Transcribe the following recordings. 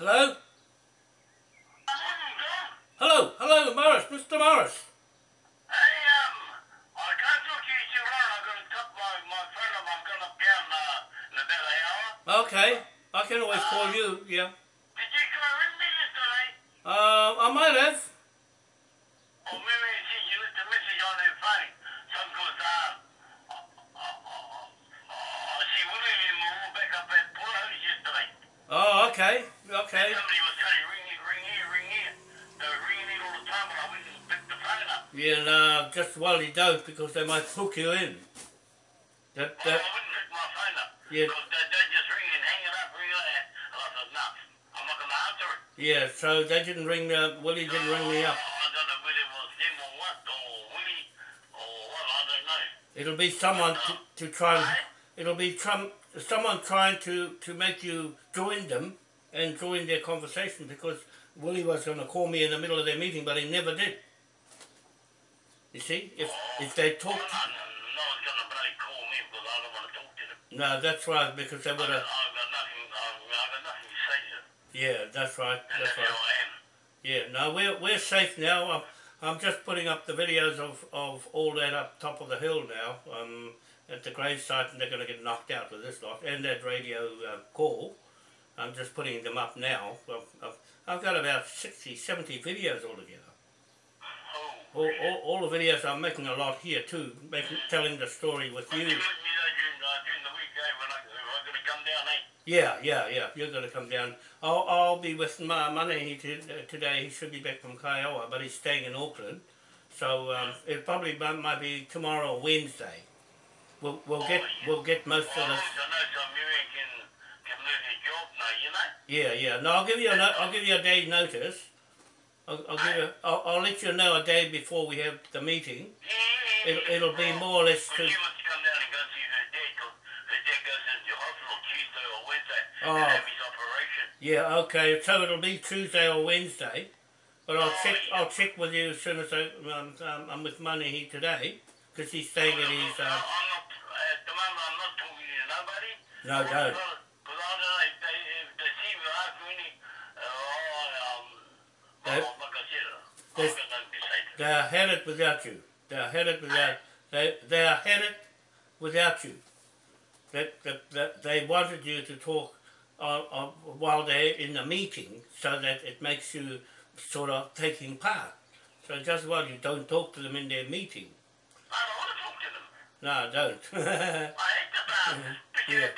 Hello? Hello, hello, Morris, Mr. Morris. Hey, um, I can't talk to you too long. I've got to talk my, my phone up. I'm going up down uh, in about an hour. Okay, I can always call you, yeah. Did you try to ring me yesterday? Uh, I might have. Or maybe I sent you left a message on her phone. Some goes, um, uh, uh, uh, uh, she William and we were back up at Port Holy yesterday. Oh, okay, okay. Somebody was saying, ring here, ring here, ring here. They were ringing in all the time, but I wouldn't pick the phone up. Yeah, no, just well you don't because they might hook you in. That, Well, I wouldn't pick my phone up. Yeah. Because they, they just ring and hang it up, ring it I said, no, I'm not going to answer it. yeah, so they didn't ring me up. Willie didn't ring me up. I don't know whether it was him or what, or Willie, or what, I don't know. It'll be someone to, uh, to try and, it'll be Trump, someone trying to, to make you join them and join their conversation because Willie was going to call me in the middle of their meeting, but he never did. You see, if if they Well, talked, no, one's going to bloody call me because I don't want to talk to them. no, that's right because they would I've have. got nothing, I've, I've got nothing to say to them. Yeah, that's right. And That's that's right. I am. Yeah, no, we're we're safe now. I'm, I'm just putting up the videos of, of all that up top of the hill now um, at the grave site, and they're going to get knocked out with this lot and that radio uh, call. I'm just putting them up now. I've, I've, I've got about 60, 70 videos altogether. Oh, All, all, all the videos I'm making a lot here too, making, telling the story with you. you let me know during, during the week, when I, if I'm going to come down? Yeah, yeah, yeah. You're going to come down. I'll, I'll be with my money uh, today. He should be back from Kiowa, but he's staying in Auckland. So um, it probably might, might be tomorrow or Wednesday. We'll, we'll get we'll get most of I this. also know some can, can lose his job now, you know? Yeah, yeah. No, I'll give you a no, I'll give you a day's notice. I'll, I'll give you. I'll, I'll let you know a day before we have the meeting. Yeah, yeah, yeah. It'll, it'll be more or less to. she wants to come down and go see her dad because her dad goes into hospital Tuesday or Wednesday Oh. and have his operation. Yeah, okay. So it'll be Tuesday or Wednesday, but I'll Oh, check. I'll check with you as soon as I, um, um, I'm with Money here today, because he's staying at his. I'm Uh, not, at the moment, I'm not talking to nobody. no, don't I don't know if they, if they see me ask me any, uh, oh, um, They- like I said, I've they- got nothing to say to them. They are headed without you. They are headed without. They they are headed without you. That that, that they wanted you to talk uh, uh, while they're in the meeting, so that it makes you sort of taking part. So just while you don't talk to them in their meeting. I don't want to talk to them. No, don't. I hate the bars.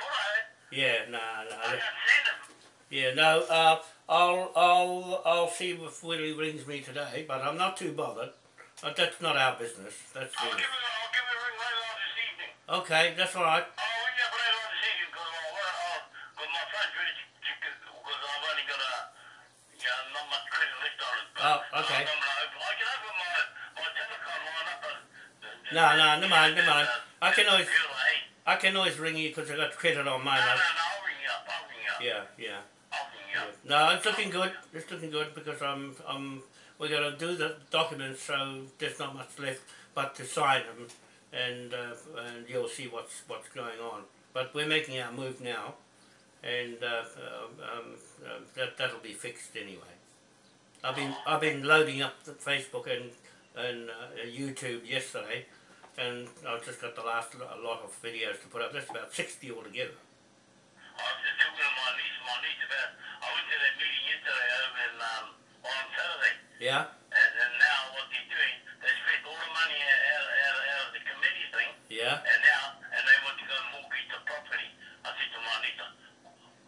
Yeah. yeah, no, I no. can't stand them. Yeah, no. Uh, I'll I'll I'll see if Willie rings me today, but I'm not too bothered. Uh, that's not our business. That's I'll give it, I'll give it a ring later on this evening. Okay, that's all right. I'll ring you up later on this evening because I'll, uh, I'll, uh, my phone's ready to, to, because I've only got a, you know, not much credit left on it. But Oh, okay. I'm open, I can open my, my telecom line up, but... No, no, never mind, never mind. I can always- hey, eh? I can always ring you because I got credit on no, mine. no, I- no, I'll ring you up, I'll ring you up. Yeah, yeah. No, it's looking good. It's looking good because I'm I'm we're gonna do the documents, so there's not much left but to sign them, and uh, and you'll see what's what's going on. But we're making our move now, and uh, uh, um, uh, that that'll be fixed anyway. I've been I've been loading up the Facebook and and uh, YouTube yesterday, and I've just got the last lo- lot of videos to put up. That's about sixty altogether. I was to my niece, my niece about, I went to that meeting yesterday over in, um, on Saturday. Yeah, And, and now what they're doing, they spent all the money out, out, out, out of the committee thing, yeah. and now, and they want to go and mortgage the property. I said to my niece,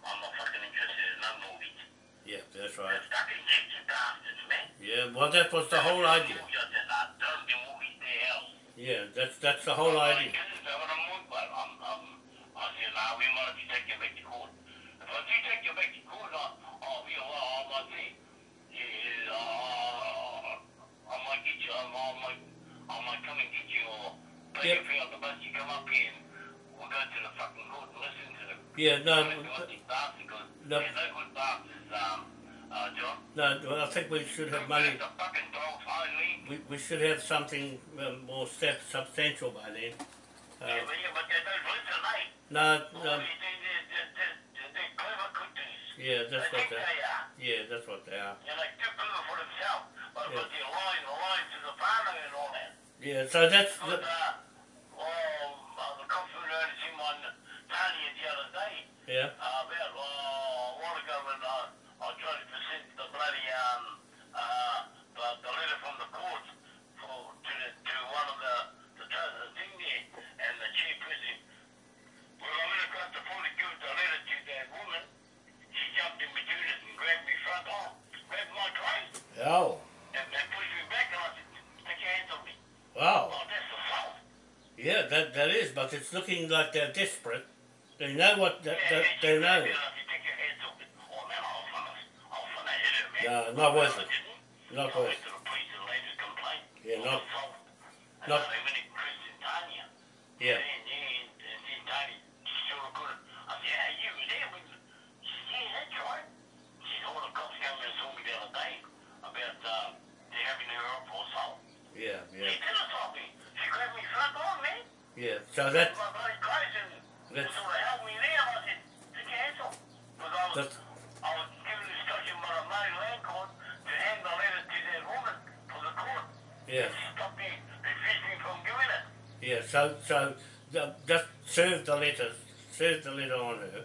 I'm not fucking interested in no mortgage. Yeah, that's right. They're fucking bastards, man. Yeah, well, that was the whole idea. I said, I don't be mortgage their house. Yeah, that's that's the whole idea. I said, nah, we might take you back to court. Yep. your finger out the bus, you come up here and we'll go to the fucking court and listen to them. Yeah, no, Like, what these bastards, 'cause No. No good bastards, um, uh, no. I think we should have money. The fucking dogs, only. We, we should have something um, more substantial by then. Uh, but, yeah, but they don't listen, mate. no, no, they, they, they, they, they, they're clever cookies. Yeah, that's They what they. they are. Yeah, that's what they are. Too clever for themselves. But Yeah. lying, they're to the family and all that. Yeah, so that's But, the, uh, oh, uh, the cops were noticed him on Tanya the other day. yeah, Uh, about uh, a while ago when uh, I tried to present the bloody um, uh, the, the letter from the court for to the, to one of the the, tr- the thing there and the chairperson. Well, I went across the phone to give the letter to that woman. She jumped in between us and grabbed me front arm, grabbed my tray, oh, and, and pushed me back. And I said, "Take your hands off me." wow, Oh, that's assault. yeah, that that is, but it's looking like they're desperate. They know what that, Yeah, that yeah, they know. grabbed me and I said, "Take your hands off me." Oh for the court. yeah, She stopped me, refused me from doing it. yeah. So so the- just serve the letter, serve the letter on her,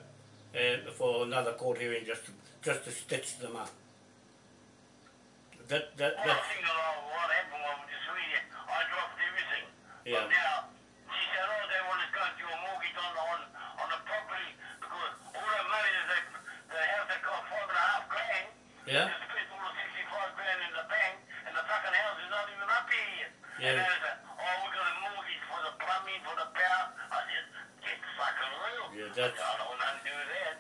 and for another court hearing, just to, just to stitch them up. That that One that that I what happened was just really, I dropped everything. Yeah. But now, she said, oh, they want to go do a mortgage on, on, on the property because all that money that they, the house they got five and a half grand, yeah They spent all the 65 grand in the bank, and the fucking house is not even up here yet. Yeah. And they said, oh, we got a mortgage for the plumbing, for the power. I said, get fucking real. Yeah, that's- I don't want nothing to do with that.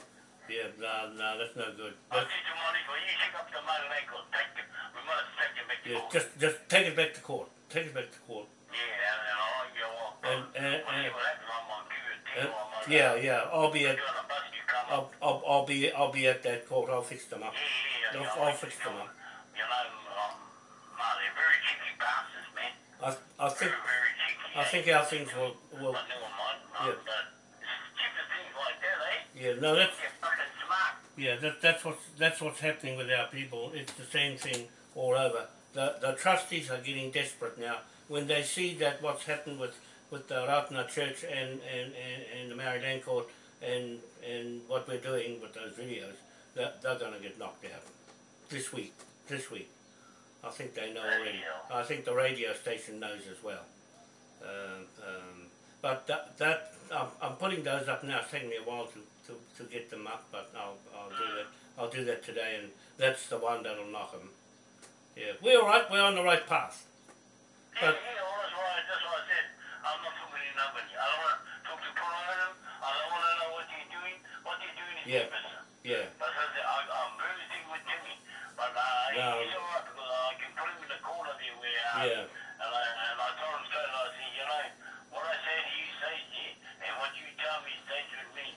yeah. No no, that's no good. I That's, said to Monica, you pick up the money, they go, take it. We must take it back to yeah, court. just just take it back to court. Take it back to court. Yeah, and then I go, well, And and, and what happens. I'm on QT or I'm on yeah, yeah. I'll be at on a bus, you come up. I'll, I'll, I'll be I'll be at that court. I'll fix them up. Yeah, yeah, I'll, yeah. I'll yeah, fix you them. You know, um, no, they're very cheeky bastards, man. I I think Very, very cheeky. I think our things will will. I never mind, Yeah. stupid things like that, eh? Yeah, no, that's You're fucking smart. yeah, that that's what's that's what's happening with our people. It's the same thing all over. The the trustees are getting desperate now when they see that what's happened with with the Ratana Church and and, and, and the Maori Land Court and and what we're doing with those videos. They're, they're going to get knocked out this week. This week, I think they know already. I think the radio station knows as well. Um, um, but that, that I'm, I'm putting those up now. It's taking me a while to, to, to get them up, but I'll, I'll do that. I'll do that today, and that's the one that'll knock them. Yeah, we're all right. We're on the right path. Yeah, But- yeah, well, that's why, that's why I said I'm not talking to nobody. I don't want to talk to. I don't want to know what you're doing. What you're doing is Yeah. business. Yeah, But I said, I, I'm very No. he's all right because I can put him in the corner there where, yeah, and, I, and I told him straight, I said, you know, what I say to you stays there, and what you tell me stays with me.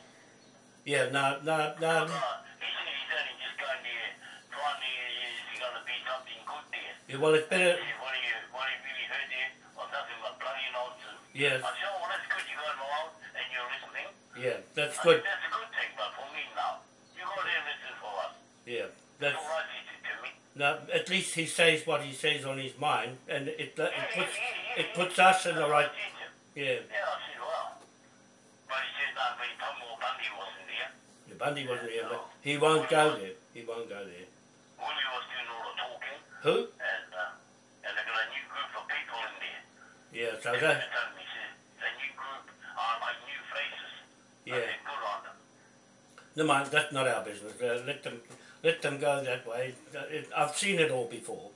yeah. No, no, no. He said he's only just going there, trying to, is he going to be something good there? Yeah, well, it's better. Said, what, do you, what have you really heard there? Well, nothing but bloody nonsense. Yes, I said, oh, well, that's good you got along and you're listening. yeah. That's I good. said, that's a good thing, but for me, no. You go there and listen for us. Yeah, that's. Right, he said to me. No, at least he says what he says on his mind, and it it puts it puts us in the right. what I said to him. Yeah, Yeah, I said, well. But he said, no, but he told me Bundy wasn't there. the Bundy wasn't here, but he won't go there. He won't go there. Willie was doing all the talking, Who? and, uh, and they got a new group of people in there. Yeah, so that. told me, he said, it's a new group, uh, like new faces. Yeah. good on them. No mind, that's not our business. Uh, let them let them go that way. It, I've seen it all before.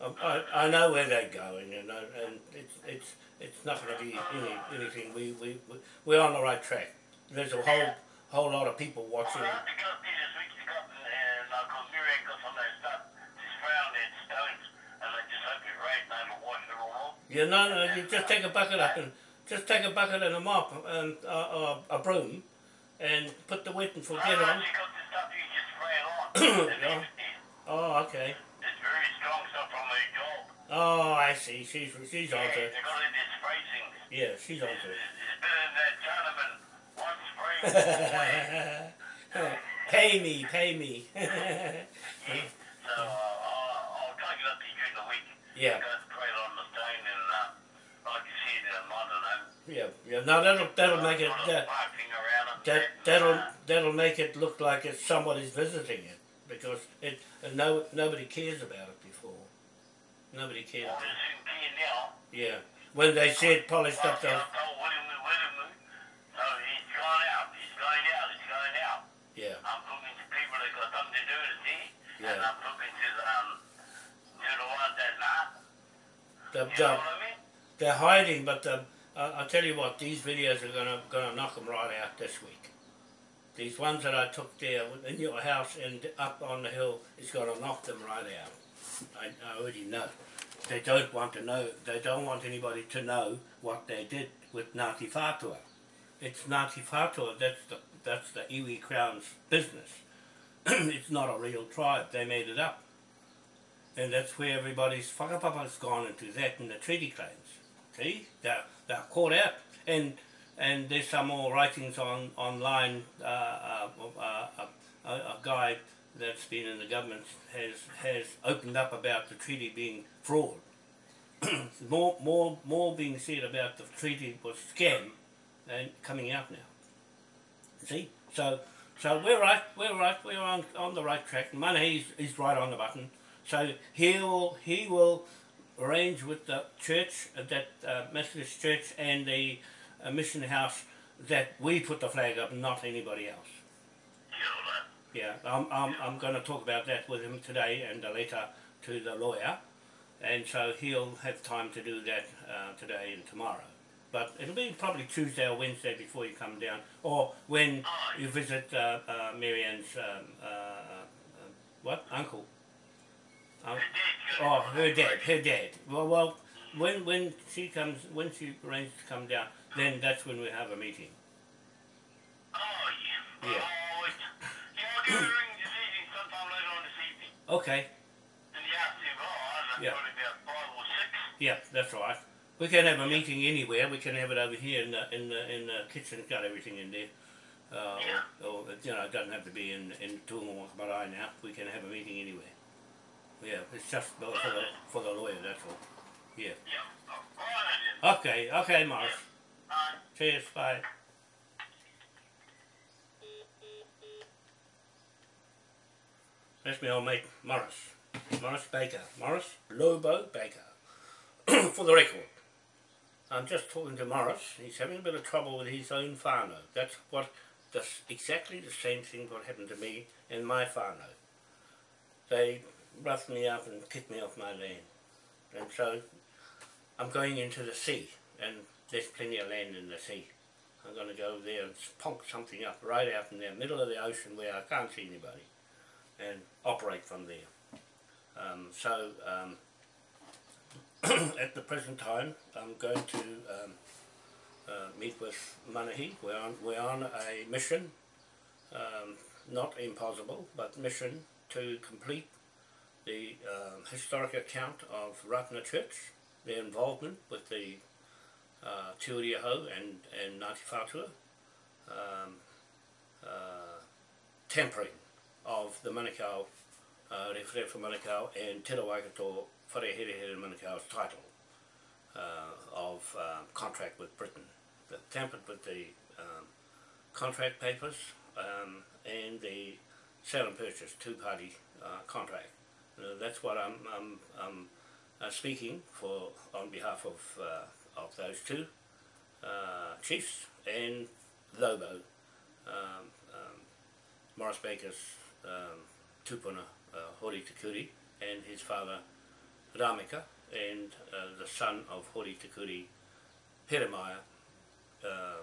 I, I, I know where they're going, you know, and it's it's it's not going to be any, anything. We we we- we're on the right track. There's a whole whole lot of people watching. Well, I have to go up there this week to go up and, and uh, cause Miriam got some of that stuff, just found that stones, and I just hope it rains and it'll wash it all off. Yeah, no, no, you just take a bucket up and just take a bucket and a mop and uh, uh, a broom, and put the wet and forget on. No, she got the stuff you just spray it on. and Yeah. leave it there. Oh, okay. It's very strong stuff from her job. Oh, I see. She's she's Yeah, on they got it in this spray things. Yeah, she's on It's, to. it's, it's better than that Chinaman one spray. Pay me, pay me. Yeah. So uh, I'll, I'll to get up to you during the week. yeah, Go pray on the stone and uh, like you said, um, I don't know. yeah, yeah. No, that'll that'll make it. Sort Uh, parking around it. that that'll uh, that'll make it look like it's somebody's visiting it because it no nobody cares about it before. Nobody cares. Well, there's soon here now. Yeah. When they said polished up those. I told William, William, so he's gone out. He's going out. He's going out. Yeah. I'm talking to people that got something to do with it, see? And Yeah. I'm talking to the, um, to the ones that not. The, You know the, what I mean? they're hiding, but the, I, I tell you what, these videos are gonna gonna knock them right out this week. These ones that I took there in your house and up on the hill is gonna knock them right out. I, I already know. They don't want to know. They don't want anybody to know what they did with Ngāti Whātua. It's Ngāti Whātua. That's the that's the iwi crown's business. it's not a real tribe. They made it up. And that's where everybody's whakapapa's gone into that and the treaty claims. See? They're, they're caught out. And and there's some more writings on online. Uh, uh, uh, a, a guy that's been in the government has has opened up about the treaty being fraud. more more more being said about the treaty was scam and coming out now. See? So so we're right, we're right, we're on on the right track. Money is is right on the button. So he will he will arrange with the church, uh, that uh, Methodist church and the uh, mission house that we put the flag up, not anybody else. Yeah, I'm, I'm, I'm going to talk about that with him today and a letter to the lawyer. And so he'll have time to do that uh, today and tomorrow. But it'll be probably Tuesday or Wednesday before you come down, or when you visit uh, uh, Marianne's um, uh, uh, what uncle. Um, oh, her dad, her dad. Well, well, when when she comes, when she arranges to come down, then that's when we have a meeting. Oh, yeah. Yeah. Oh, yeah, I'll give ring this evening, sometime later on this evening. Okay, In the afternoon, oh, I don't know, Yeah. probably about five or six. Yeah, that's right. We can have a meeting anywhere. We can have it over here in the in the in the kitchen. Got everything in there. Uh, Yeah. or, or you know, it doesn't have to be in in Marae now. We can have a meeting anywhere. Yeah, it's just for the for the lawyer. That's all. Yeah. Yeah. Oh, all right, then. Okay. Okay, Morris. Bye. Cheers. Bye. That's my old mate Morris. Morris Baker. Morris Lobo Baker. For the record, I'm just talking to Morris. He's having a bit of trouble with his own whānau. That's what, that's exactly the same thing what happened to me and my whānau. They roughed me up and kicked me off my land. And so I'm going into the sea and there's plenty of land in the sea. I'm going to go there and punk something up right out in the middle of the ocean where I can't see anybody and operate from there. Um, so um, at the present time, I'm going to um, uh, meet with Manahi. We're on, we're on a mission, um, not impossible, but mission to complete the um, historic account of Ratana Church, their involvement with the uh, Te Uri Ahau and, and Ngāti Whātua, um, uh, tampering of the Manukau, uh, Rewhere for Manukau and Te Rawaikato Here Manukau's title uh, of um, contract with Britain. They tampered with the um, contract papers um, and the sale and purchase two-party uh, contract. Uh, that's what I'm, I'm, I'm uh, speaking for on behalf of, uh, of those two uh, chiefs and Lobo, um, um, Morris Baker's um, tupuna, uh, Hori Takuri, and his father Ramika, and uh, the son of Hori Takuri, Peremaya, uh,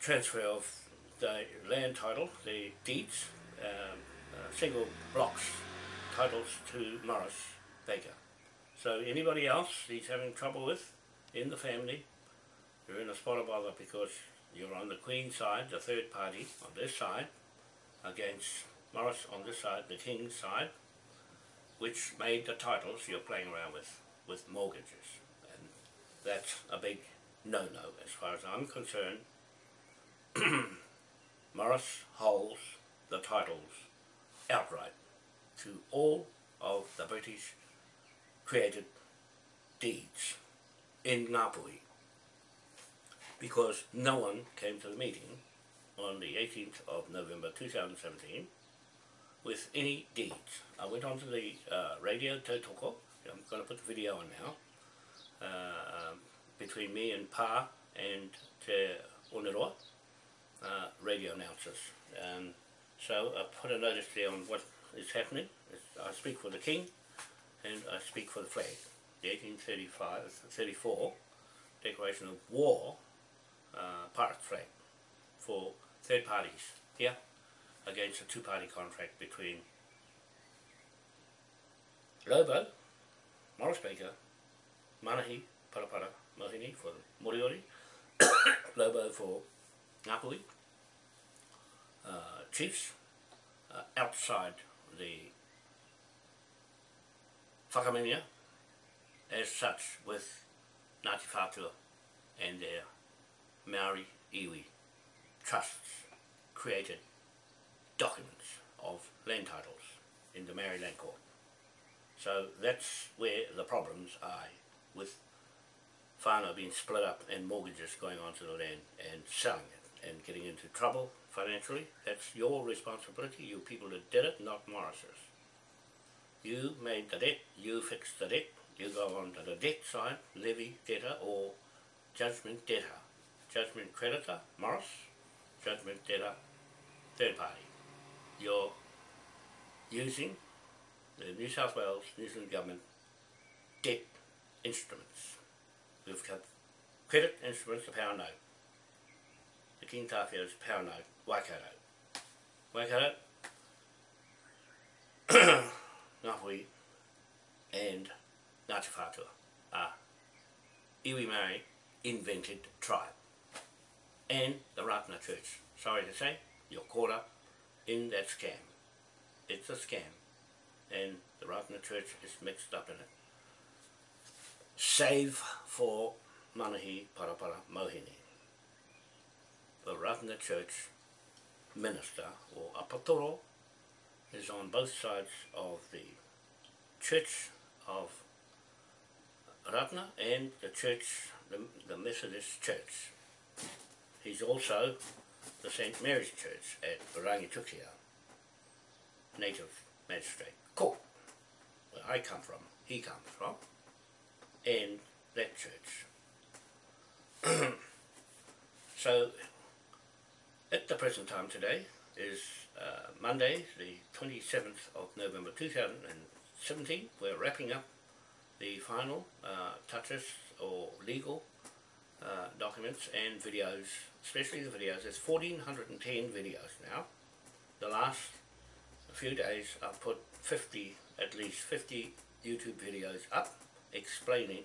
transfer of the land title, the deeds, um, uh, single blocks, titles to Morris Baker. So anybody else he's having trouble with in the family, you're in a spot of bother because you're on the Queen's side, the third party on this side, against Morris on this side, the King's side, which made the titles you're playing around with, with mortgages. And that's a big no-no as far as I'm concerned. Morris holds the titles outright to all of the British created deeds in Napoli because no one came to the meeting on the 18th of November 2017 with any deeds. I went onto the uh, radio Tautoko, I'm going to put the video on now, uh, between me and Pa and Te Oneroa, uh, radio announcers. Um, so I put a notice there on what is happening. I speak for the King and I speak for the flag. The 1835, 34 Declaration of War uh, pirate flag for third parties here against a two-party contract between Lobo, Morris Baker, Manahi, Parapara, Mohini for Moriori, Lobo for Ngāpuhi, uh, chiefs uh, outside the whakaminia as such with Ngāti Whātua and their Maori iwi trusts created documents of land titles in the Maori Land Court. So that's where the problems are with whānau being split up and mortgages going onto the land and selling it and getting into trouble financially. That's your responsibility, you people that did it, not Morris's. You made the debt, you fixed the debt, you go on to the debt side, levy debtor or judgment debtor. Judgment creditor, Morris, judgment debtor, third party. You're using the New South Wales, New Zealand Government debt instruments. We've got credit instruments, the power note. The King Tawhiao's power note, Waikato. Waikato, Ngāhui and Ngāti Whātua are iwi Māori invented tribe and the Ratna Church. Sorry to say, you're caught up in that scam. It's a scam and the Ratna Church is mixed up in it. Save for Manahi Parapara Mohini. The Ratna Church minister or apatoro is on both sides of the Church of Ratana and the Church, the, the Methodist Church. He's also the St Mary's Church at Rangitukia, native magistrate court, where I come from, he comes from, and that church. so, at the present time today is uh, Monday, the 27th of November 2017. We're wrapping up the final uh, touches or legal uh, documents and videos, especially the videos. There's 1410 videos now. The last few days I've put 50, at least 50 YouTube videos up explaining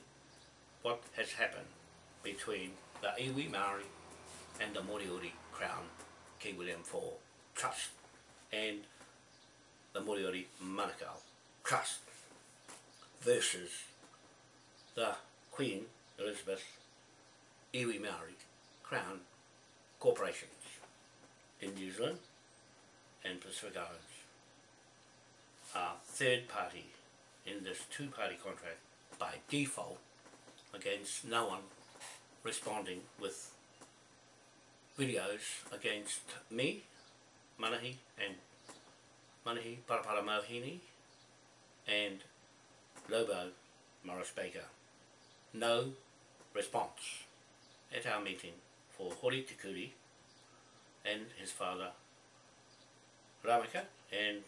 what has happened between the Iwi Maori and the Moriori Crown King William IV Trust and the Moriori Manukau. Trust versus the Queen Elizabeth Iwi Maori Crown Corporations in New Zealand and Pacific Islands are third party in this two-party contract by default against no one responding with videos against me, Manahi and Manahi Parapara Mohini and Lobo Morris Baker. No response at our meeting for Hori Tikuri and his father Ramaka and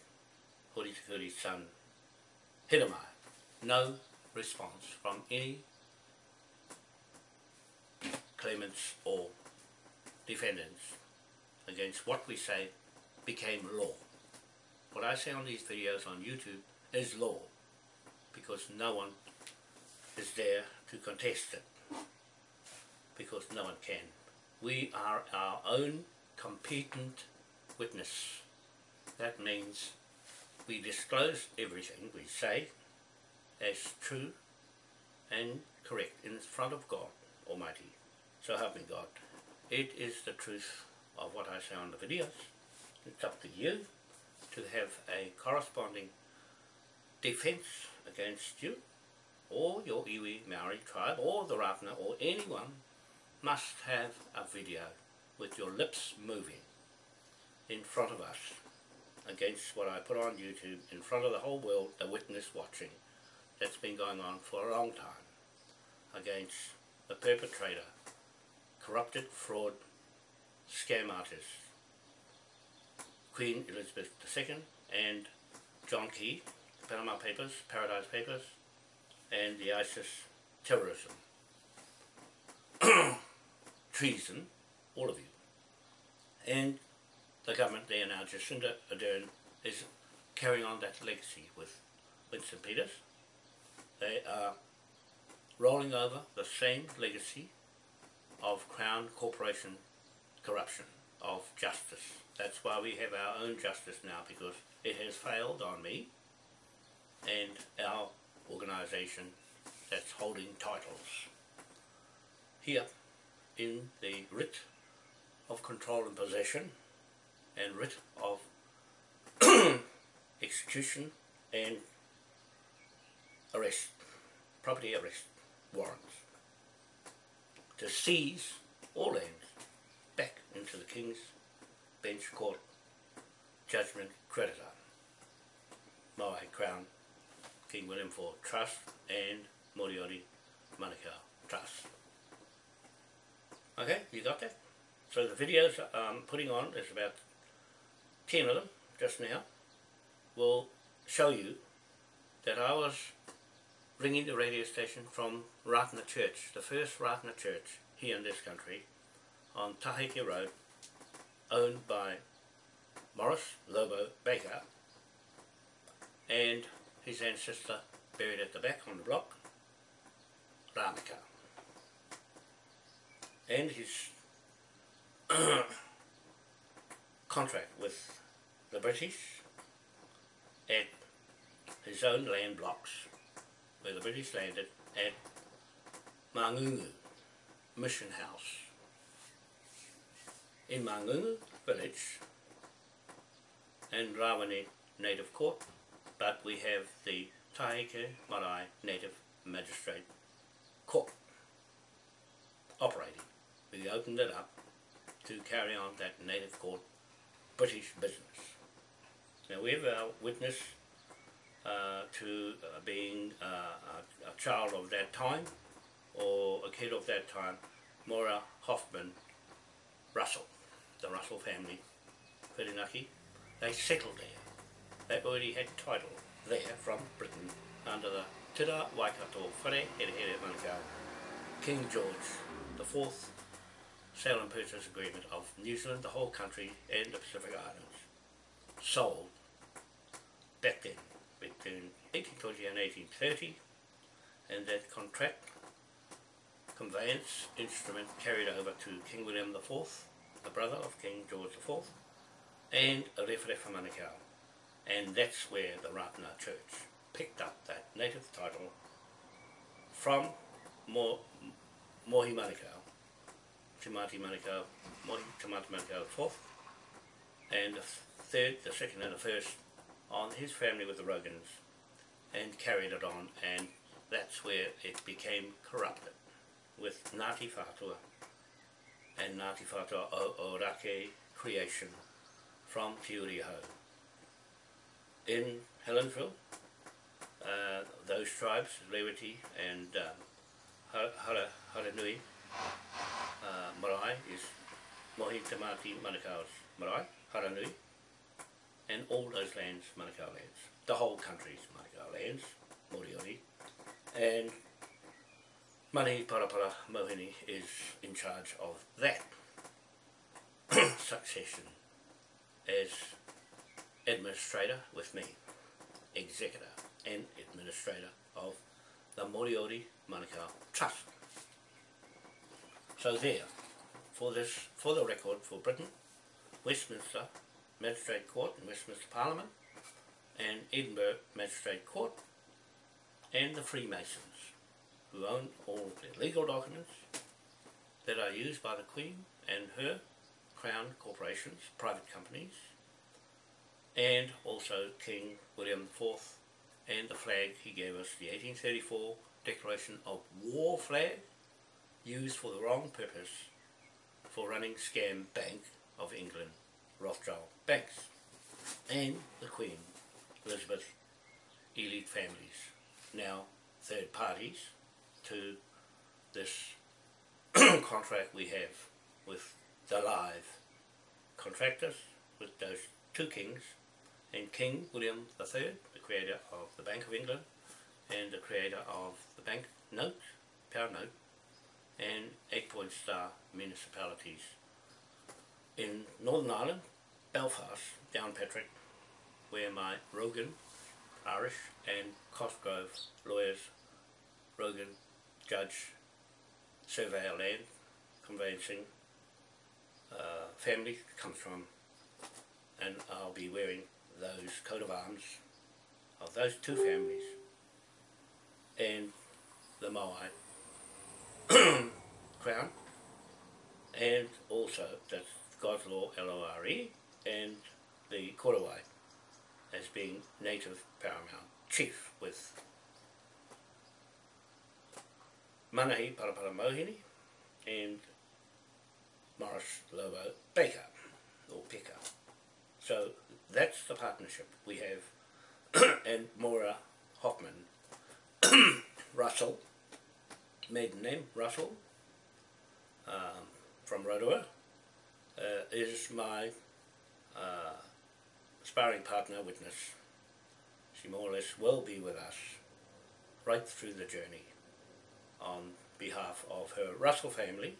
Hori Tikuri's son Hiramai. No response from any claimants or defendants against what we say became law. What I say on these videos on YouTube is law because no one is there to contest it because no one can. We are our own competent witness. That means we disclose everything we say as true and correct in front of God Almighty. So help me God. It is the truth of what I say on the videos. It's up to you to have a corresponding defence against you or your iwi Maori tribe or the Ratana or anyone must have a video with your lips moving in front of us against what I put on YouTube in front of the whole world, the witness watching. That's been going on for a long time against the perpetrator, corrupted fraud, scam artist, Queen Elizabeth II and John Key, the Panama Papers, Paradise Papers, and the ISIS terrorism. Treason, all of you. And the government there now, Jacinda Ardern, is carrying on that legacy with Winston Peters. They are rolling over the same legacy of Crown Corporation corruption, of justice. That's why we have our own justice now, because it has failed on me and our organisation that's holding titles. Here, in the writ of control and possession, and writ of execution and arrest, property arrest warrants, to seize all lands back into the King's Bench Court judgment creditor, Maui Crown King William IV Trust and Moriori Manukau Trust. Okay, you got that? So the videos I'm putting on, there's about 10 of them just now, will show you that I was ringing the radio station from Ratana Church, the first Ratana Church here in this country, on Taheke Road, owned by Morris Lobo Baker, and his ancestor buried at the back on the block, Ramaka. And his contract with the British at his own land blocks where the British landed at Mangungu Mission House. In Mangungu village and Rawene Native Court but we have the Taheke Marae Native Magistrate Court operating. We opened it up to carry on that Native Court British business. Now we have our witness uh, to uh, being uh, a, a, child of that time or a kid of that time, Maura Hoffman Russell, the Russell family, Whirinaki, they settled there. They already had title there from Britain under the Tira Waikato Whare Here Here Manukau King George the Fourth Sale and Purchase Agreement of New Zealand, the whole country and the Pacific Islands. Sold back then between 1820 and 1830 and that contract conveyance instrument carried over to King William IV, the brother of King George IV, and Rewharewha Manukau. And that's where the Ratana Church picked up that native title from Mo Mohi Manukau, Timati Manukau, Mohi Timati Manukau fourth, and the third, the second and the first on his family with the Rogans and carried it on and that's where it became corrupted with Ngāti Whātua and Ngāti Whātua o, o creation from Te Uri Hau in Helenville, uh, those tribes, Lewiti and um, Hara, Haranui uh, Marae is Mohi Tamati Manukau's Marae, Haranui, and all those lands, Manukau lands. The whole country's Manukau lands, Moriori, and Mani Parapara Mohini is in charge of that. Succession as administrator with me, executor and administrator of the Moriori Manukau Trust. So there, for this, for the record for Britain, Westminster Magistrate Court and Westminster Parliament, and Edinburgh Magistrate Court, and the Freemasons, who own all the legal documents that are used by the Queen and her Crown corporations, private companies, and also King William IV and the flag he gave us, the 1834 Declaration of War flag, used for the wrong purpose for running scam Bank of England, Rothschild banks, and the Queen, Elizabeth, elite families, now third parties to this contract we have with the live contractors, with those two kings, and King William III, the creator of the Bank of England, and the creator of the bank note, pound note, and eight point star municipalities in Northern Ireland, Belfast, Downpatrick, where my Rogan, Irish, and Cosgrove lawyers, Rogan, judge, survey our land, conveyancing, uh, family comes from, and I'll be wearing those coat of arms of those two families and the Moai crown and also that's God's Law L-O-R-E and the Korowai as being native paramount chief with Manahi Parapara Mohini and Morris Lobo Baker or Picker. So that's the partnership we have and Maura Hoffman Russell maiden name Russell um, from Rotorua uh, is my uh, sparring partner witness. She more or less will be with us right through the journey on behalf of her Russell family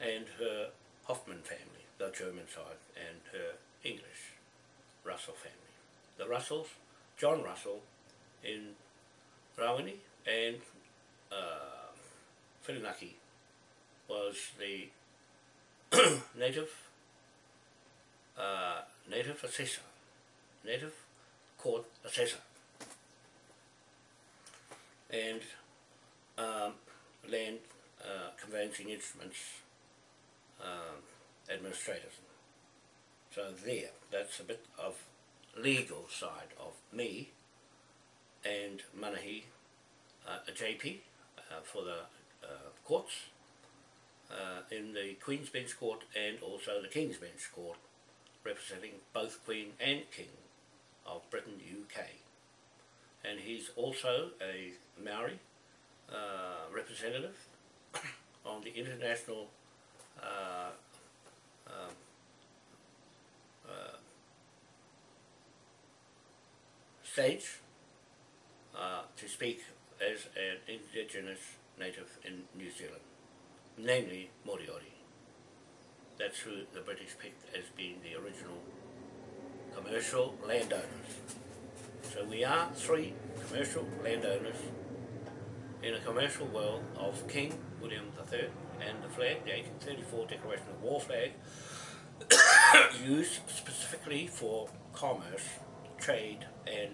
and her Hoffman family, the German side, and her English Russell family. The Russells, John Russell in Rawene and uh, Whirinaki was the native uh, native assessor, native court assessor, and um, land uh, conveyancing instruments um, administrators. So there, that's a bit of legal side of me and Manahi uh, a JP uh, for the uh, courts uh, in the Queen's Bench Court and also the King's Bench Court representing both Queen and King of Britain, UK. And he's also a Maori uh, representative on the international uh, um, uh, stage uh, to speak as an indigenous native in New Zealand, namely Moriori. That's who the British picked as being the original commercial landowners. So we are three commercial landowners in a commercial world of King William III and the flag, the 1834 Declaration of War flag, used specifically for commerce, trade and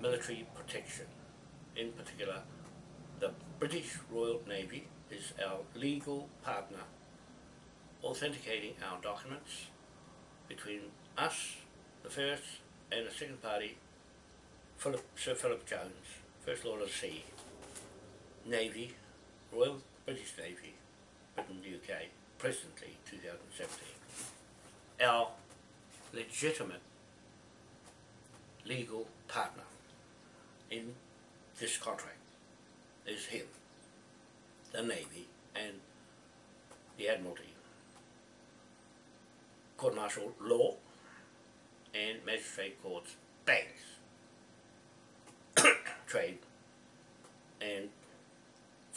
military protection. In particular, the British Royal Navy is our legal partner authenticating our documents between us, the first, and the second party, Philip, Sir Philip Jones, First Lord of the Sea, Navy, Royal British Navy, Britain, UK, presently 2017. Our legitimate legal partner in this contract is him, the Navy and the Admiralty, court martial law and magistrate courts, banks, trade and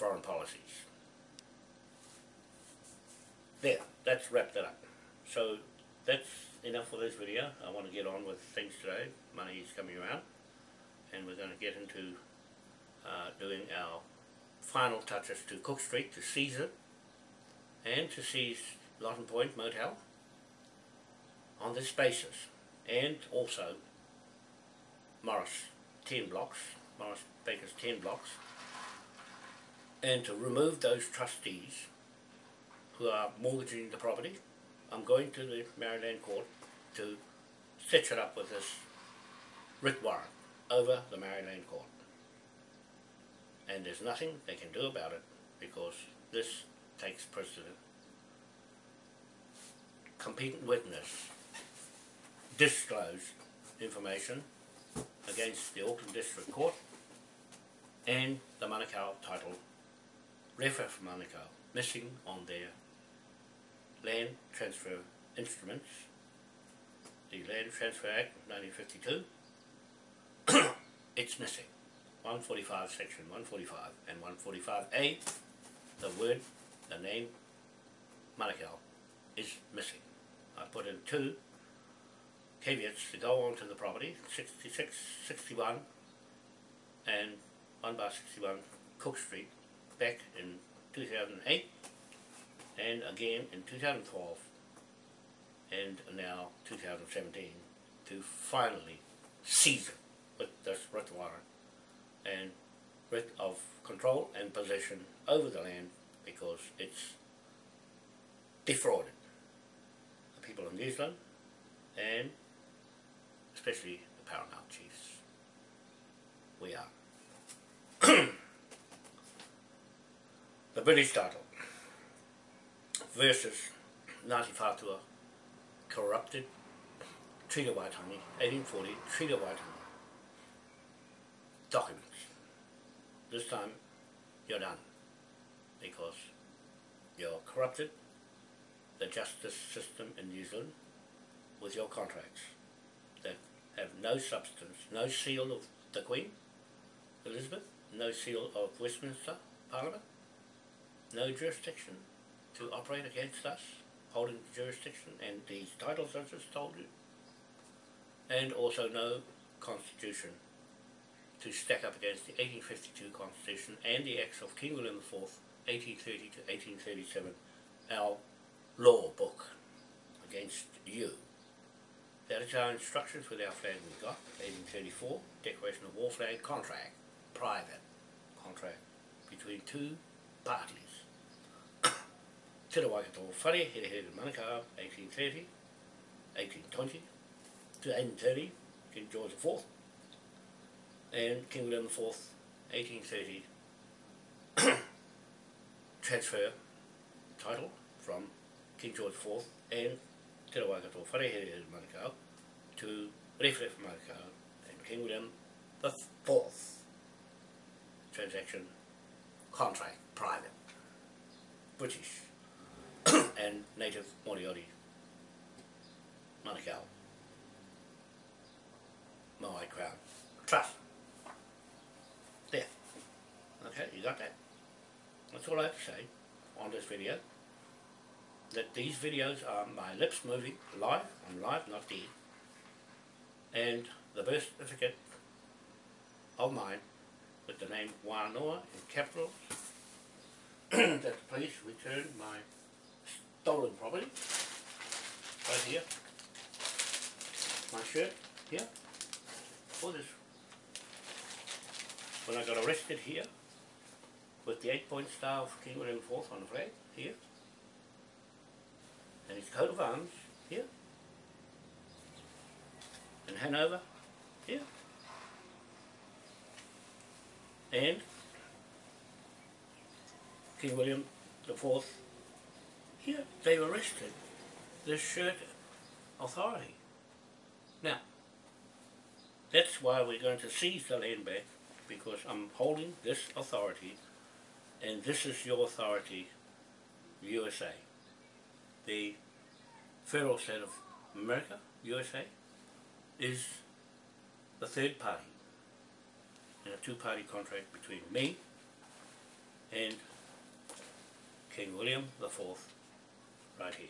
foreign policies. There, that's wrapped it up. So that's enough for this video. I want to get on with things today. Money is coming around and we're going to get into uh, doing our final touches to Cook Street to seize it and to seize Lawton Point Motel on this basis and also Morris 10 blocks, Morris Baker's 10 blocks and to remove those trustees who are mortgaging the property I'm going to the Maori Land court to set it up with this writ warrant over the Maori Land court. And there's nothing they can do about it because this takes precedent. Competent witness disclosed information against the Auckland District Court and the Manukau title, Rewharewha Manukau, missing on their land transfer instruments, the Land Transfer Act of 1952, it's missing. 145 section 145 and 145A, the word, the name Manukau is missing. I put in two caveats to go onto the property, 66, 61 and 1 bar 61 Cook Street back in 2008 and again in 2012 and now 2017 to finally seize it with this warrant and writ of control and possession over the land because it's defrauded the people of New Zealand and especially the paramount chiefs. We are. the British title versus Ngāti Whātua corrupted Treaty Waitangi, 1840 Treaty Waitangi documents. This time you're done. Because you're corrupted. The justice system in New Zealand with your contracts that have no substance, no seal of the Queen, Elizabeth, no seal of Westminster Parliament, no jurisdiction to operate against us, holding jurisdiction and these titles I just told you, and also no constitution to stack up against the 1852 Constitution and the Acts of King William IV, 1830 to 1837, our law book against you. That is our instructions with our flag we got, 1834, Declaration of War Flag Contract, private contract between two parties. Te Waikato Whare, Here Here Manukau, 1830, 1820 to 1830, King George IV, and King William IV, 1830, transfer title from King George IV and Te Waikato Whare Here Here Manukau to Rewharewha Manukau and King William the Fourth. Transaction contract private British and native Moriori Manukau. Maui Crown. Trust. There okay you got that. That's all I have to say on this video. That these videos are my lips moving live I'm live not dead. And the birth certificate of mine with the name Wanoa in capitals that the police returned my stolen property. Right here. My shirt here. For this. When I got arrested here with the eight point star of King William IV on the flag here. And his coat of arms here. And Hanover here. And King William the Fourth here they arrested. This shirt authority. Now that's why we're going to seize the land back because I'm holding this authority and this is your authority USA the federal state of America USA is the third party. In a two-party contract between me and King William the Fourth right here.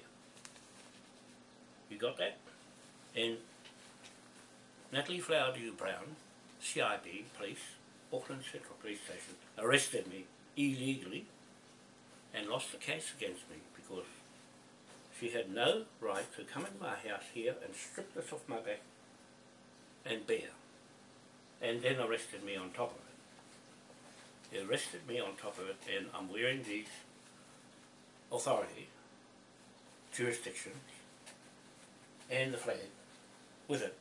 You got that? And Natalie Flower Dew Brown, CIB police, Auckland Central Police Station, arrested me illegally and lost the case against me because she had no right to come into my house here and strip this off my back and bear. And then arrested me on top of it. He arrested me on top of it and I'm wearing these authority jurisdictions and the flag with it.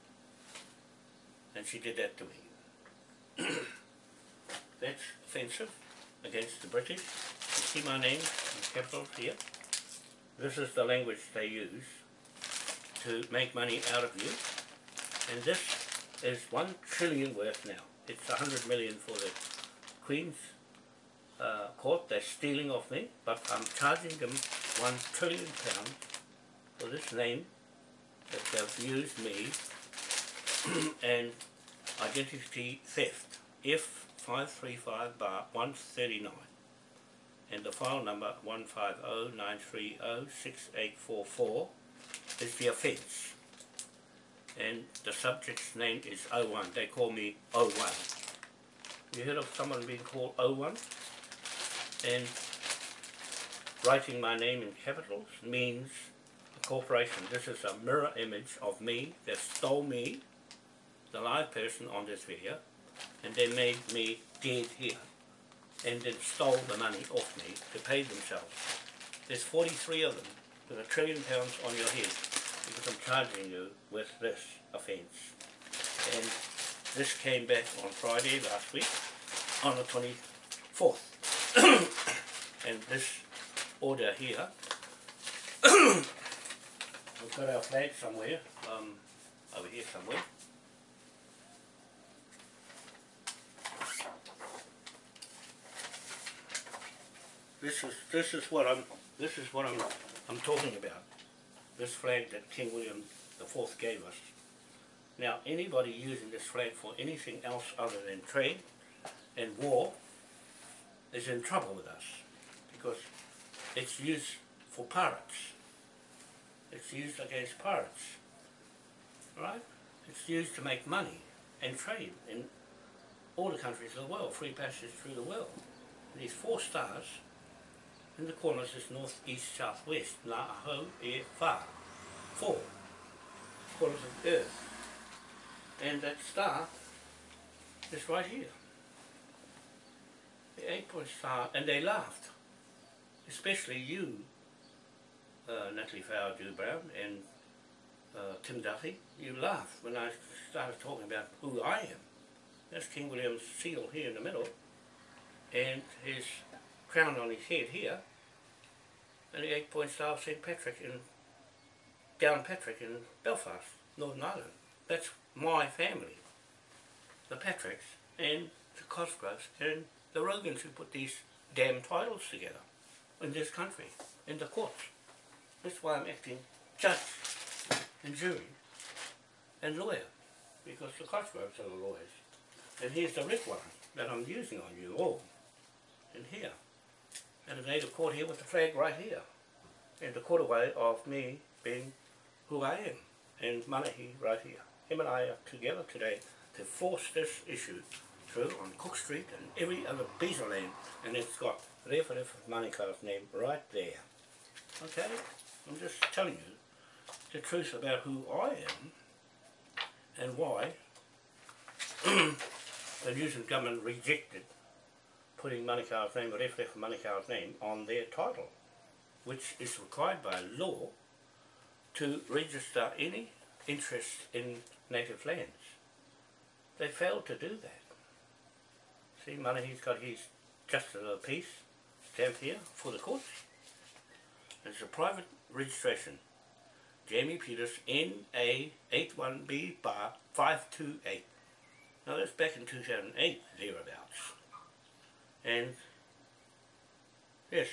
And she did that to me. That's offensive against the British. You see my name in capitals here. This is the language they use to make money out of you. And this is one trillion worth now. It's a hundred million for the Queen's uh, court. They're stealing off me, but I'm charging them one trillion pounds for this name that they've used me and identity theft. F535 bar 139 and the file number 150-930-6844 is the offence and the subject's name is 01. They call me 01. You heard of someone being called 01? And writing my name in capitals means a corporation. This is a mirror image of me that stole me, the live person on this video, and they made me dead here and then stole the money off me to pay themselves. There's 43 of them with a trillion pounds on your head because I'm charging you with this offence. And this came back on Friday last week on the 24th. and this order here, we've got our flag somewhere, um, over here somewhere. This is this is what I'm this is what I'm I'm talking about. This flag that King William the Fourth gave us. Now anybody using this flag for anything else other than trade and war is in trouble with us because it's used for pirates. It's used against pirates. Right? It's used to make money and trade in all the countries of the world, free passage through the world. These four stars in the corners is north, east, south, west. La ho, e, fa. Four corners of the earth. And that star is right here. The eight point star, and they laughed. Especially you, uh, Natalie Flower Dew Brown, and uh, Tim Duffy. You laughed when I started talking about who I am. That's King William's seal here in the middle, and his crown on his head here, and the eight point star of St. Patrick in Downpatrick in Belfast, Northern Ireland. That's my family. The Patricks and the Cosgroves and the Rogans who put these damn titles together in this country, in the courts. That's why I'm acting judge and jury and lawyer, because the Cosgroves are the lawyers. And here's the red one that I'm using on you all, in here and a native court here with the flag right here. And the quarterway of me being who I am. And Manahi right here. Him and I are together today to force this issue through on Cook Street and every other of land. And it's got Refa Refa Manika's name right there. Okay? I'm just telling you the truth about who I am and why the New Zealand government rejected putting Manukau's name or FF Manukau's name on their title, which is required by law to register any interest in native lands. They failed to do that. See, Manahi's got his justice of the stamp here for the courts. It's a private registration. Jamie Peters, NA81B bar 528. Now that's back in 2008, thereabouts. And yes,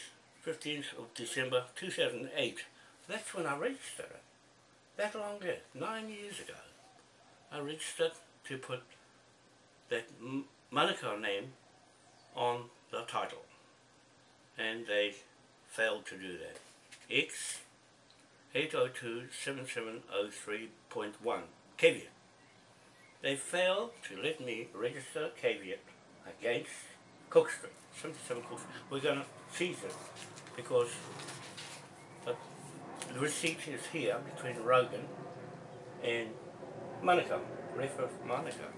15th of December 2008, that's when I registered it. That long ago, nine years ago, I registered to put that Manukau name on the title. And they failed to do that. X 802-7703.1 caveat. They failed to let me register caveat against Cook Street, 77 Cook. We're going to seize it because the, the receipt is here between Rogan and Manukau, refer of Monaco.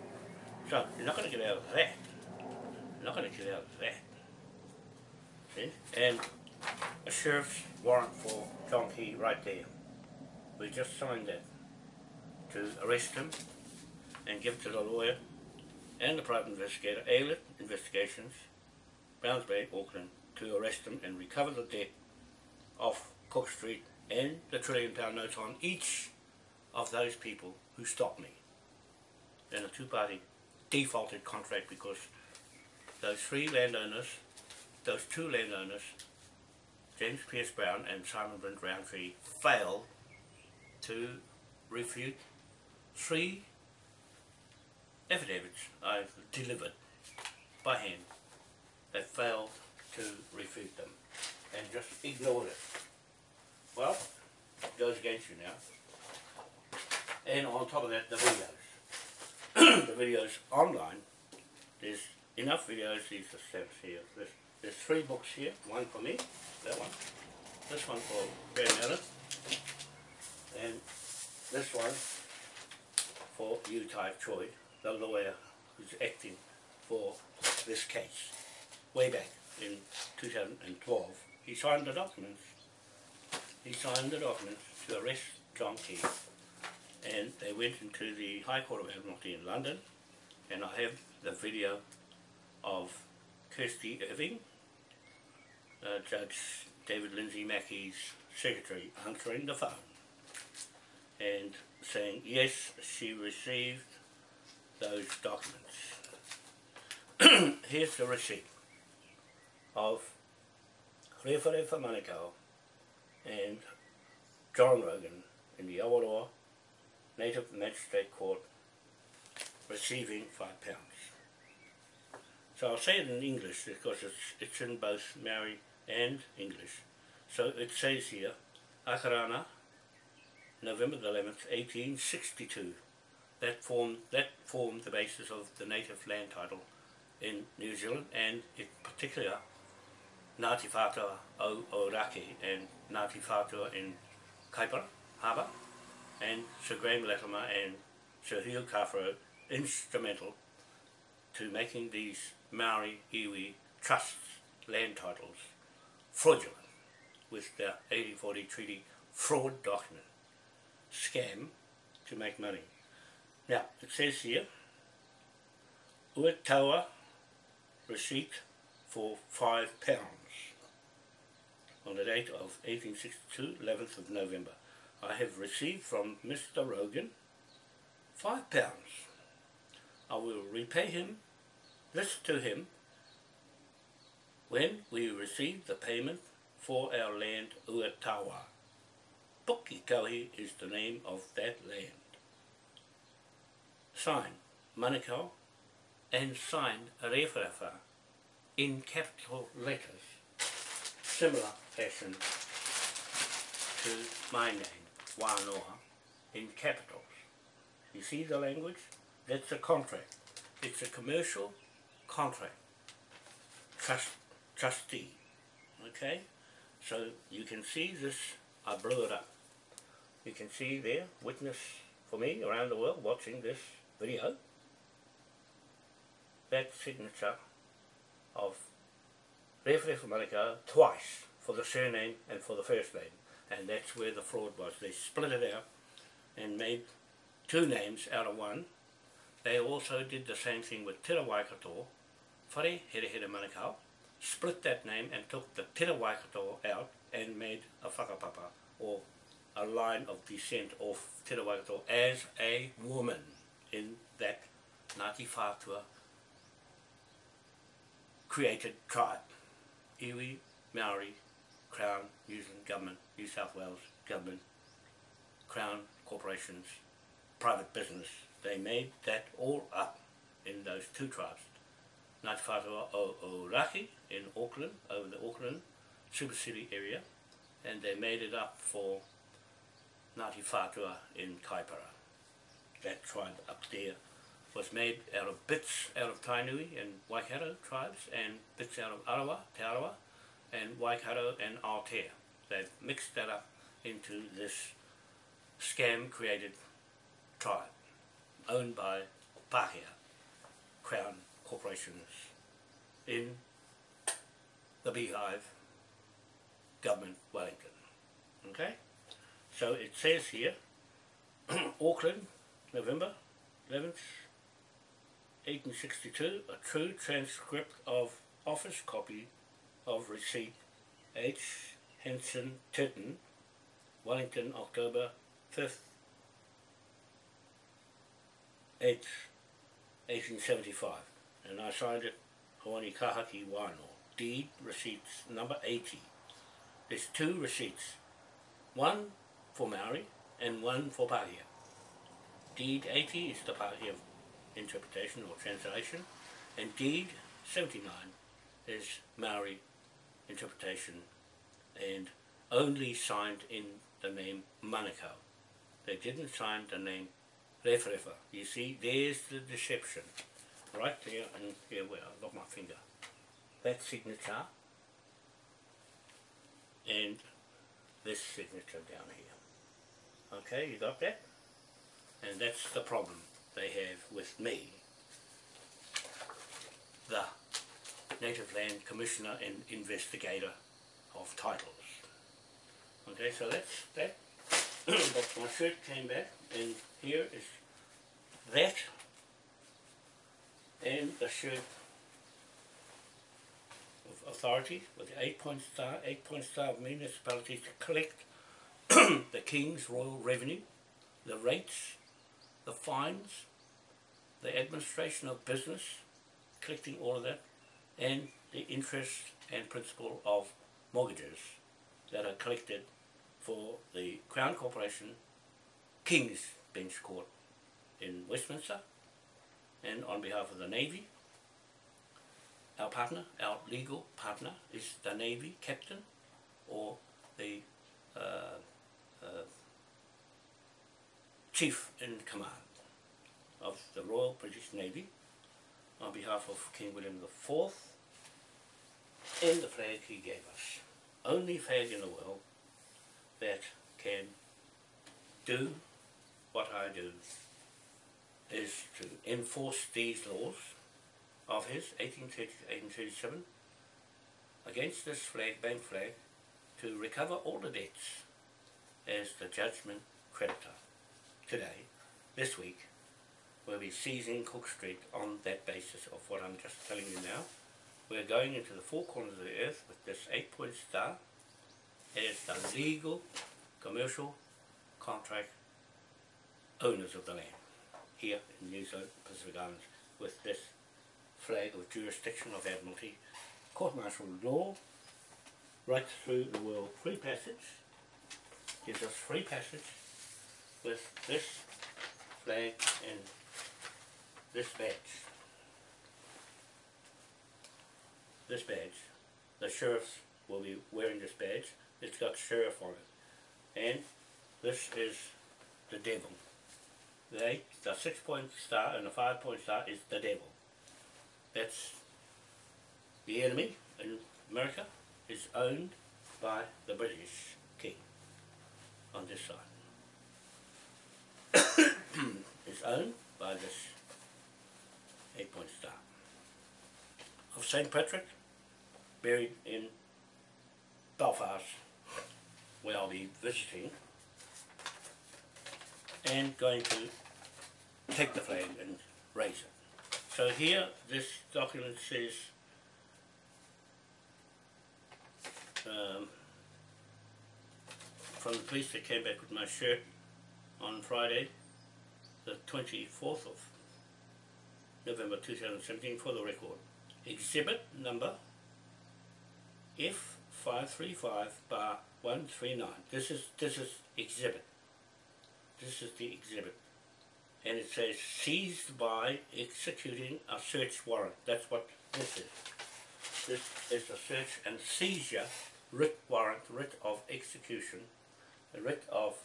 So you're not going to get out of that. You're not going to get out of that. See? And a sheriff's warrant for John Key right there. We just signed that to arrest him and give it to the lawyer and the private investigator, Aylett Investigations, Browns Bay, Auckland, to arrest him and recover the debt off Cook Street and the trillion pound notes on each of those people who stopped me in a two-party defaulted contract because those three landowners, those two landowners, James Pierce Brown and Simon Brent Roundtree, failed to refute three affidavits I've delivered by hand that failed to refute them and just ignored it. Well, it goes against you now. And on top of that, the videos. the videos online, there's enough videos, these are steps here. There's three books here, one for me, that one, this one for Graham Allen, and this one for you, Ty Choi, the lawyer who's acting for this case. Way back in 2012, he signed the documents. He signed the documents to arrest John Key and they went into the High Court of Admiralty in London and I have the video of Kirsty Irving, uh, Judge David Lindsay Mackey's secretary answering the phone and saying yes she received those documents. Here's the receipt of Rewharewha Manukau and John Rogan in the Awaroa Native Magistrate Court receiving five pounds. So I'll say it in English because it's, it's in both Maori and English. So it says here, Akarana, November the 11th, 1862. That formed, that formed the basis of the native land title in New Zealand and in particular Ngāti Whātua o Ōrākei and Ngāti Whātua in Kaipara Harbour and Sir Graham Latimer and Sir Hugh Kawharu instrumental to making these Maori iwi trusts land titles fraudulent with the 1840 treaty fraud document scam to make money. Now, it says here, Uetawa receipt for five pounds on the date of 1862, 11th of November. I have received from Mr. Rogan five pounds. I will repay him this to him when we receive the payment for our land Uetawa. Pukekohe is the name of that land. Sign Manukau and signed Rewharewha in capital letters, similar fashion to my name, Wānoa, in capitals. You see the language? That's a contract. It's a commercial contract. Trust, trustee. Okay? So you can see this, I blew it up. You can see there, witness for me around the world watching this video, that signature of Rewharewha Manukau twice for the surname and for the first name. And that's where the fraud was. They split it out and made two names out of one. They also did the same thing with Te Waikato, Whare Here Here Manukau, split that name and took the Tira Waikato out and made a whakapapa or a line of descent of Tira Waikato as a woman in that Ngāti Whātua created tribe. Iwi, Maori, Crown, New Zealand Government, New South Wales Government, Crown corporations, private business. They made that all up in those two tribes. Ngāti Whātua o Ōrākei in Auckland, over the Auckland super city area, and they made it up for Ngāti Whātua in Kaipara. That tribe up there was made out of bits out of Tainui and Waikato tribes and bits out of Arawa, Te Arawa, and Waikato and Aotea. They've mixed that up into this scam created tribe owned by Pākehā, Crown Corporations in the Beehive Government Wellington. Okay? So it says here, Auckland, November 11th, 1862, a true transcript of office copy of receipt H. Hanson Turton, Wellington, October 5th, 8th, 1875. And I signed it Hawani Kahaki Wano, deed receipts number 80. There's two receipts, one for Maori and one for Pahia. Deed 80 is the Pahia interpretation or translation, and deed 79 is Maori interpretation and only signed in the name Manukau. They didn't sign the name Rewharewha. You see, there's the deception. Right there and here where I've got my finger. That signature and this signature down here. Okay, you got that? And that's the problem they have with me, the Native Land Commissioner and Investigator of Titles. Okay, so that's that. but my shirt came back and here is that and the shirt of authority with the eight point star, eight point star municipalities to collect the King's Royal Revenue, the rates, the fines, the administration of business, collecting all of that, and the interest and principal of mortgages that are collected for the Crown Corporation King's Bench Court in Westminster and on behalf of the Navy our partner, our legal partner is the Navy captain or the uh, uh, chief in command of the Royal British Navy on behalf of King William IV and the flag he gave us. Only flag in the world that can do what I do is to enforce these laws of his 1837 against this flag, bank flag, to recover all the debts as the judgment creditor. Today, this week, we'll be seizing Cook Street on that basis of what I'm just telling you now. We're going into the four corners of the earth with this eight-point star as the legal, commercial, contract owners of the land here in New Zealand, Pacific Islands with this flag of jurisdiction of Admiralty, court-martial law, right through the world. Free passage, gives us free passage with this flag and this badge. This badge, the sheriffs will be wearing this badge. It's got sheriff on it. And this is the devil. The, eight, the six point star and the five point star is the devil. That's the enemy in America is owned by the British king on this side. it's owned by this eight point star of St. Patrick buried in Belfast where I'll be visiting and going to take the flag and raise it. So here this document says um, from the police that came back with my shirt on Friday the 24th of November 2017 for the record. Exhibit number F535 bar 139. This is this is exhibit. This is the exhibit. And it says seized by executing a search warrant. That's what this is. This is a search and seizure writ warrant, writ of execution, writ of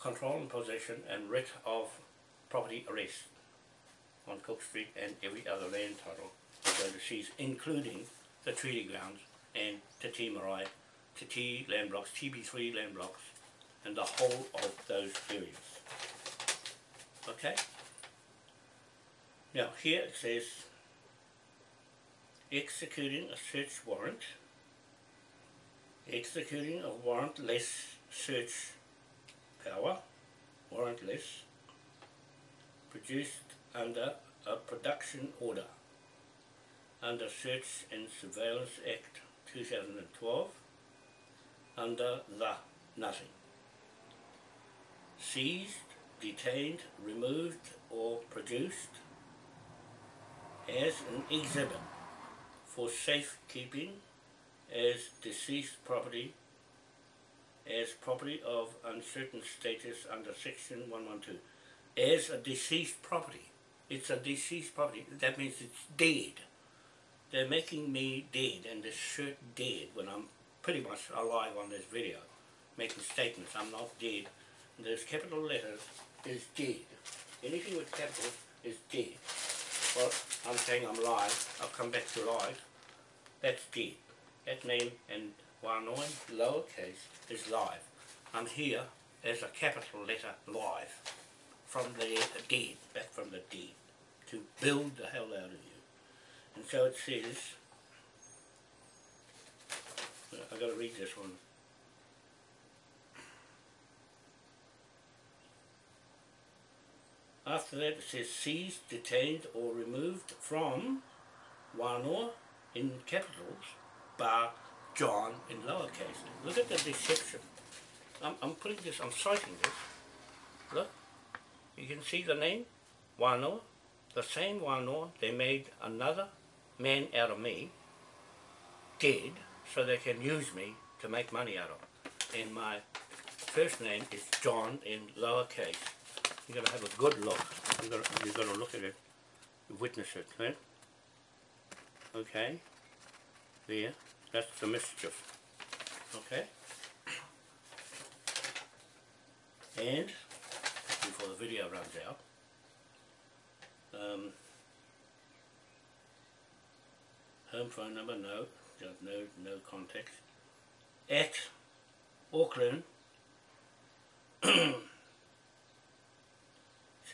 control and possession and writ of property arrest on Cook Street and every other land title going to seize, including the treaty grounds and Te Tii Marae, Te land blocks, TB3 land blocks, and the whole of those areas. Okay? Now here it says executing a search warrant executing a warrantless search power, warrantless, produced under a production order under Search and Surveillance Act 2012 under the nothing. Seized, detained, removed or produced as an exhibit for safekeeping as deceased property as property of uncertain status under section 112 as a deceased property. It's a deceased property. That means it's dead. They're making me dead and this shirt dead when I'm pretty much alive on this video making statements. I'm not dead. There's capital letters is dead anything with capitals is dead well I'm saying I'm live I'll come back to live that's dead that name and Wanoin, lowercase, is live. I'm here as a capital letter live from the dead, back from the dead, to build the hell out of you. And so it says, I've got to read this one. After that it says seized, detained or removed from Wanoa in capitals, bar John in lowercase. Look at the deception. I'm, I'm putting this, I'm citing this. Look, you can see the name, Wanoa. The same Wanoa, they made another man out of me, dead, so they can use me to make money out of. And my first name is John in lowercase. You got to have a good look. you got to, you got to look at it, witness it, right? Okay, there. That's the mischief. Okay? And, before the video runs out, um, home phone number, no, no, no contact, at Auckland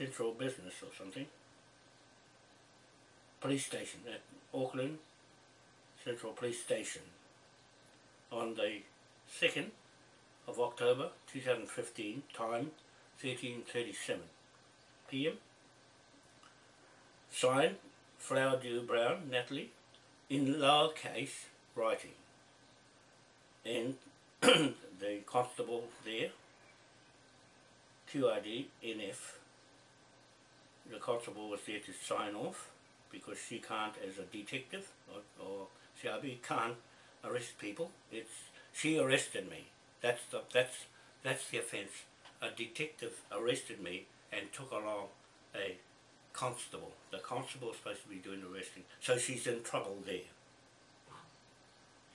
Central Business or something, police station at Auckland Central Police Station on the 2nd of October 2015, time 13.37 p.m. Signed, Flower Dew Brown, Natalie, in lowercase writing. And the constable there, QID NF, the constable was there to sign off because she can't as a detective or, or Shelby can't arrest people. It's she arrested me. That's the that's that's the offence. A detective arrested me and took along a constable. The constable is supposed to be doing the arresting. So she's in trouble there.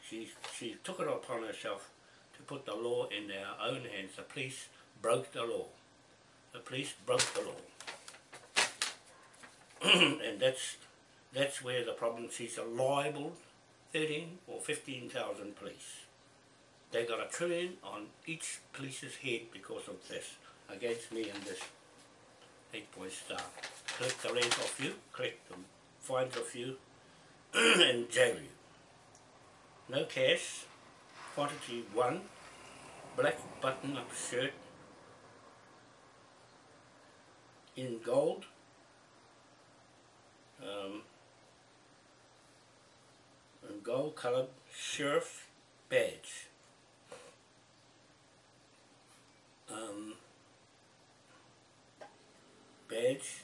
She she took it upon herself to put the law in their own hands. The police broke the law. The police broke the law. and that's that's where the problem she's liable 13 or 15,000 police. They got a trillion on each police's head because of this, against me and this eight-point star. Collect the rent off you, collect the fines off you, and jail you. No cash, quantity one, black button-up shirt in gold, um, gold colored sheriff badge. Um, badge